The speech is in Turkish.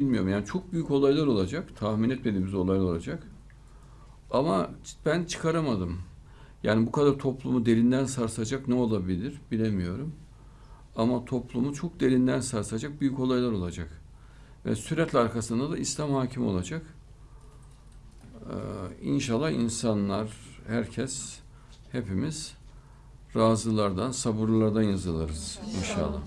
bilmiyorum. Yani çok büyük olaylar olacak. Tahmin etmediğimiz olaylar olacak. Ama ben çıkaramadım. Yani bu kadar toplumu derinden sarsacak ne olabilir bilemiyorum. Ama toplumu çok derinden sarsacak büyük olaylar olacak. Ve sürekli arkasında da İslam hakim olacak. Ee, inşallah insanlar, herkes, hepimiz razılardan, sabırlardan yazılırız inşallah.